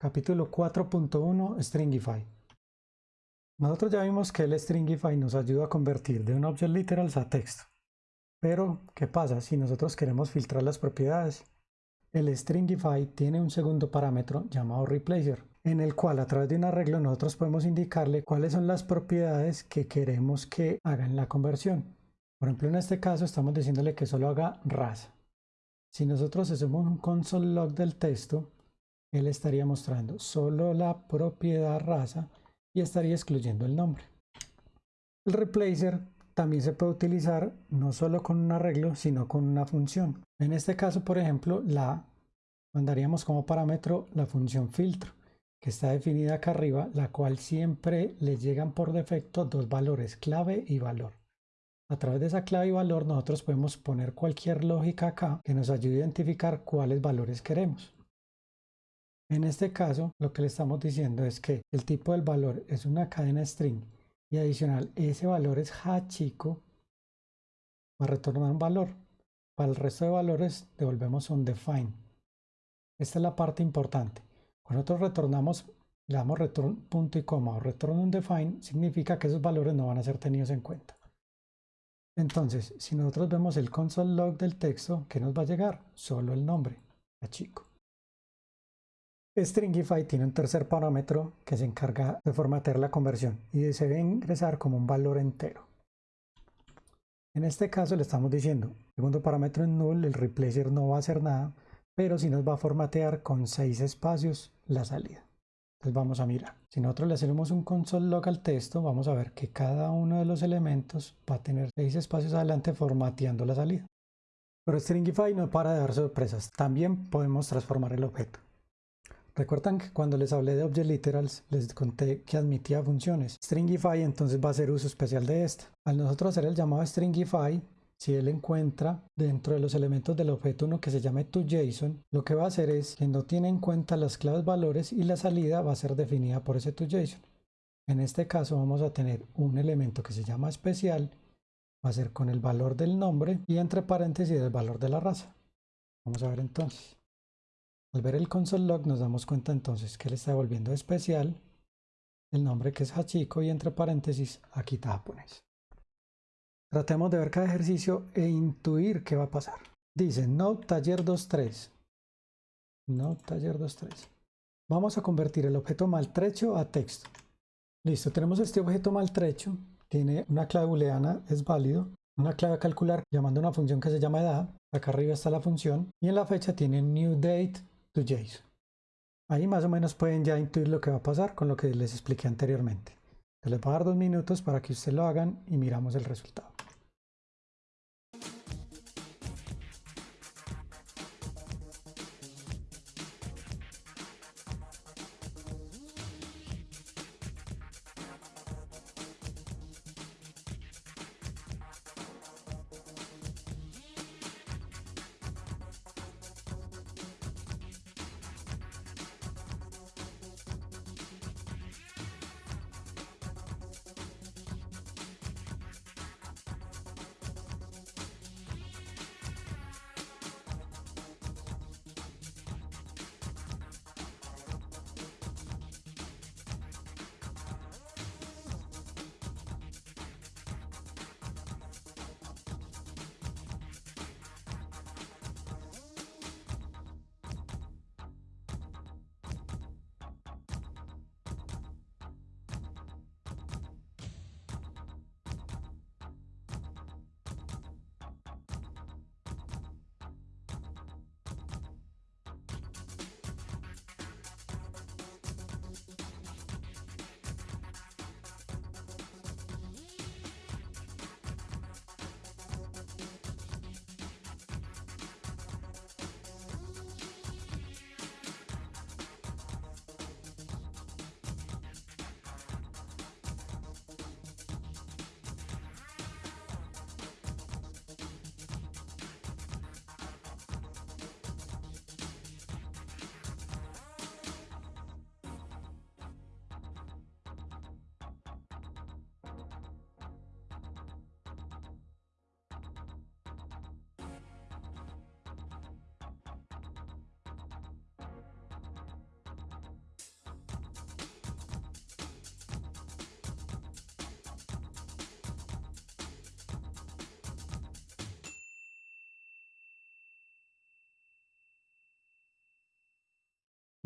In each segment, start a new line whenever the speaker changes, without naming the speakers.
Capítulo 4.1 Stringify. Nosotros ya vimos que el Stringify nos ayuda a convertir de un object literals a texto. Pero, ¿qué pasa si nosotros queremos filtrar las propiedades? El Stringify tiene un segundo parámetro llamado Replacer, en el cual a través de un arreglo nosotros podemos indicarle cuáles son las propiedades que queremos que hagan la conversión. Por ejemplo, en este caso estamos diciéndole que solo haga raza. Si nosotros hacemos un console log del texto, él estaría mostrando solo la propiedad raza y estaría excluyendo el nombre. El replacer también se puede utilizar no solo con un arreglo, sino con una función. En este caso, por ejemplo, la mandaríamos como parámetro la función filtro, que está definida acá arriba, la cual siempre le llegan por defecto dos valores, clave y valor. A través de esa clave y valor nosotros podemos poner cualquier lógica acá que nos ayude a identificar cuáles valores queremos. En este caso, lo que le estamos diciendo es que el tipo del valor es una cadena string y adicional ese valor es chico va a retornar un valor. Para el resto de valores devolvemos un define. Esta es la parte importante. Cuando nosotros retornamos, le damos return punto y coma o retorno un define, significa que esos valores no van a ser tenidos en cuenta. Entonces, si nosotros vemos el console log del texto, ¿qué nos va a llegar? Solo el nombre, chico. Stringify tiene un tercer parámetro que se encarga de formatear la conversión y se debe ingresar como un valor entero. En este caso le estamos diciendo, segundo parámetro en null, el replacer no va a hacer nada, pero sí nos va a formatear con seis espacios la salida. Entonces vamos a mirar. Si nosotros le hacemos un console log al texto, vamos a ver que cada uno de los elementos va a tener seis espacios adelante formateando la salida. Pero Stringify no para de dar sorpresas. También podemos transformar el objeto. Recuerdan que cuando les hablé de Object Literals les conté que admitía funciones. Stringify entonces va a hacer uso especial de esta. Al nosotros hacer el llamado Stringify, si él encuentra dentro de los elementos del objeto uno que se llame toJSON, lo que va a hacer es que no tiene en cuenta las claves valores y la salida va a ser definida por ese toJSON. En este caso vamos a tener un elemento que se llama especial, va a ser con el valor del nombre y entre paréntesis el valor de la raza. Vamos a ver entonces. Al ver el console log nos damos cuenta entonces que le está devolviendo especial el nombre que es Hachiko y entre paréntesis aquí está japonés. Tratemos de ver cada ejercicio e intuir qué va a pasar. Dice no taller 23. No taller 23. Vamos a convertir el objeto maltrecho a texto. Listo, tenemos este objeto maltrecho. Tiene una clave booleana, es válido. Una clave a calcular llamando una función que se llama edad. Acá arriba está la función. Y en la fecha tiene new date JSON. Ahí más o menos pueden ya intuir lo que va a pasar con lo que les expliqué anteriormente. les voy a dar dos minutos para que ustedes lo hagan y miramos el resultado.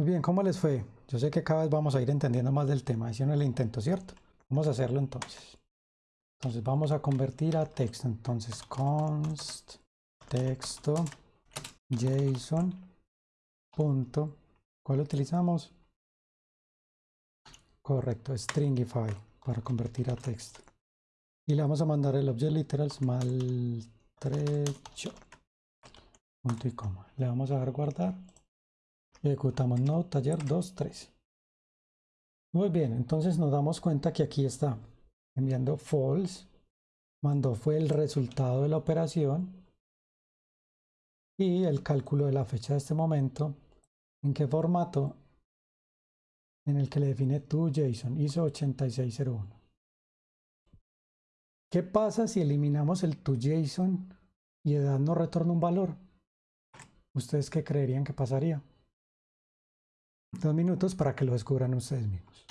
Muy bien, ¿cómo les fue? Yo sé que cada vez vamos a ir entendiendo más del tema, hicieron el intento, ¿cierto? Vamos a hacerlo entonces. Entonces vamos a convertir a texto. Entonces const texto json punto. ¿Cuál utilizamos? Correcto, stringify para convertir a texto. Y le vamos a mandar el object literals maltrecho. Punto y coma. Le vamos a dar guardar. Ejecutamos no taller 2, 3. Muy bien, entonces nos damos cuenta que aquí está enviando false. Mandó fue el resultado de la operación. Y el cálculo de la fecha de este momento. ¿En qué formato? En el que le define tu JSON, ISO 8601. ¿Qué pasa si eliminamos el toJSON y edad nos retorna un valor? ¿Ustedes qué creerían que pasaría? Dos minutos para que lo descubran ustedes mismos.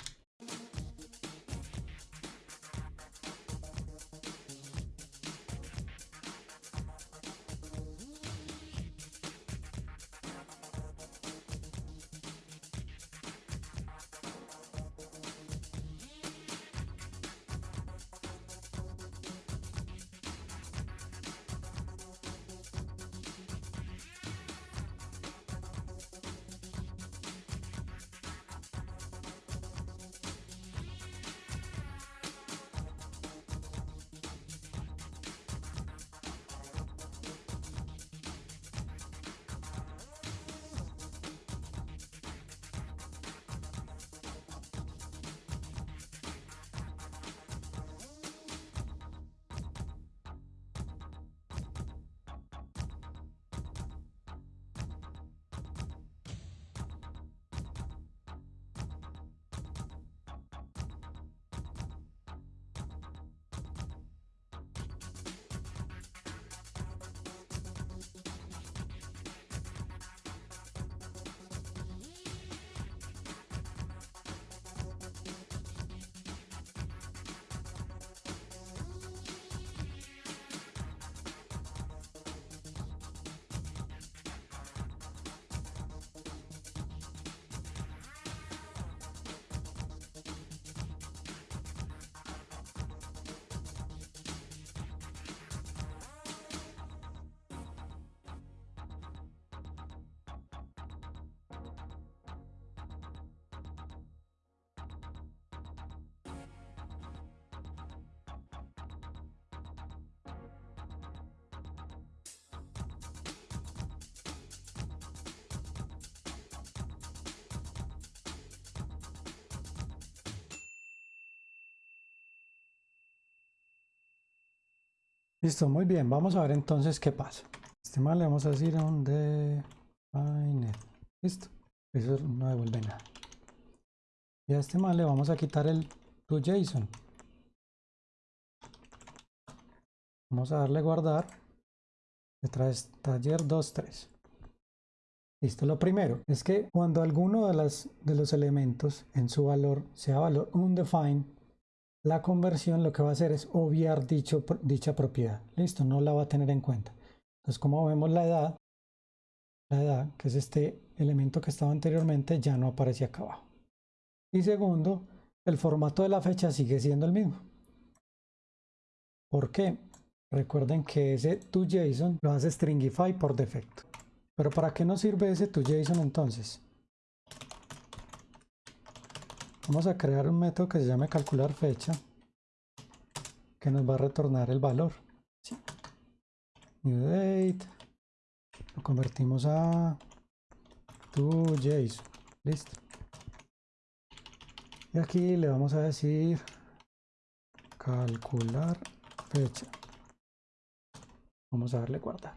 Listo, muy bien. Vamos a ver entonces qué pasa. Este mal le vamos a decir a un define. Listo. Eso no devuelve nada. Y a este mal le vamos a quitar el JSON. Vamos a darle guardar. Detrás taller 2.3. Listo, lo primero es que cuando alguno de, las, de los elementos en su valor sea valor undefined, la conversión lo que va a hacer es obviar dicha propiedad. Listo, no la va a tener en cuenta. Entonces, como vemos la edad, la edad, que es este elemento que estaba anteriormente, ya no aparece acá abajo. Y segundo, el formato de la fecha sigue siendo el mismo. ¿Por qué? Recuerden que ese toJSON lo hace stringify por defecto. Pero ¿para qué nos sirve ese toJSON entonces? Vamos a crear un método que se llame calcular fecha que nos va a retornar el valor. New date. Lo convertimos a JSON. Listo. Y aquí le vamos a decir calcular fecha. Vamos a darle guardar.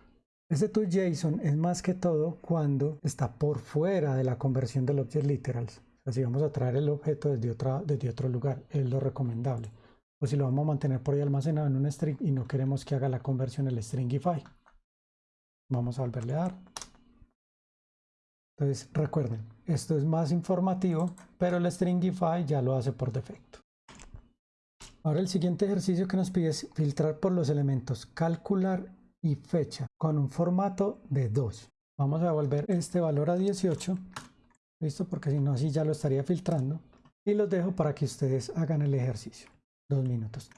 Ese JSON es más que todo cuando está por fuera de la conversión del object literals. Así vamos a traer el objeto desde, otra, desde otro lugar, es lo recomendable. O si lo vamos a mantener por ahí almacenado en un string y no queremos que haga la conversión el stringify. Vamos a volverle a dar. Entonces recuerden, esto es más informativo, pero el stringify ya lo hace por defecto. Ahora el siguiente ejercicio que nos pide es filtrar por los elementos calcular y fecha con un formato de 2. Vamos a devolver este valor a 18 ¿Listo? Porque si no, así ya lo estaría filtrando. Y los dejo para que ustedes hagan el ejercicio. Dos minutos.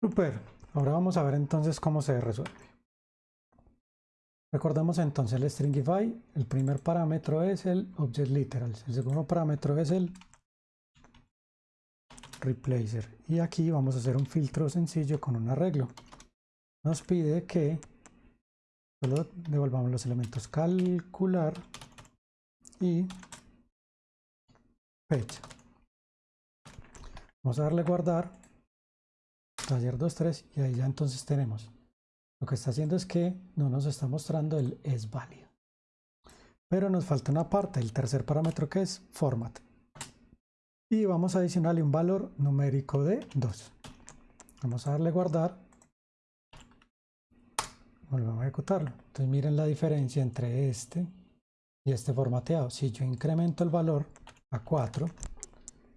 Super, ahora vamos a ver entonces cómo se resuelve. Recordemos entonces el stringify, el primer parámetro es el object literal, el segundo parámetro es el replacer y aquí vamos a hacer un filtro sencillo con un arreglo. Nos pide que solo devolvamos los elementos calcular y fecha. Vamos a darle guardar taller 2.3 y ahí ya entonces tenemos. Lo que está haciendo es que no nos está mostrando el es válido. Pero nos falta una parte, el tercer parámetro que es format. Y vamos a adicionarle un valor numérico de 2. Vamos a darle guardar. Volvemos a ejecutarlo. Entonces miren la diferencia entre este y este formateado. Si yo incremento el valor a 4,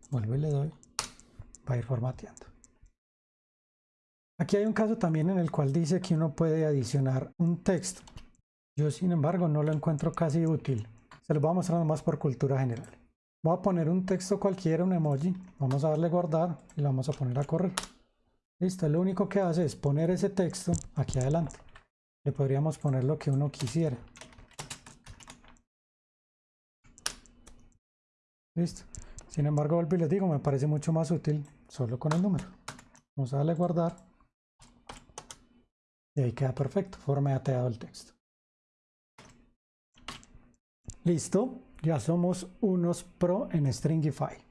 vuelvo y le doy, va a ir formateando. Aquí hay un caso también en el cual dice que uno puede adicionar un texto. Yo sin embargo no lo encuentro casi útil. Se lo voy a mostrar más por cultura general. Voy a poner un texto cualquiera, un emoji. Vamos a darle guardar y lo vamos a poner a correr. Listo, lo único que hace es poner ese texto aquí adelante. Le podríamos poner lo que uno quisiera. Listo. Sin embargo, vuelvo y les digo, me parece mucho más útil solo con el número. Vamos a darle guardar y ahí queda perfecto, formateado el texto. Listo, ya somos unos pro en Stringify.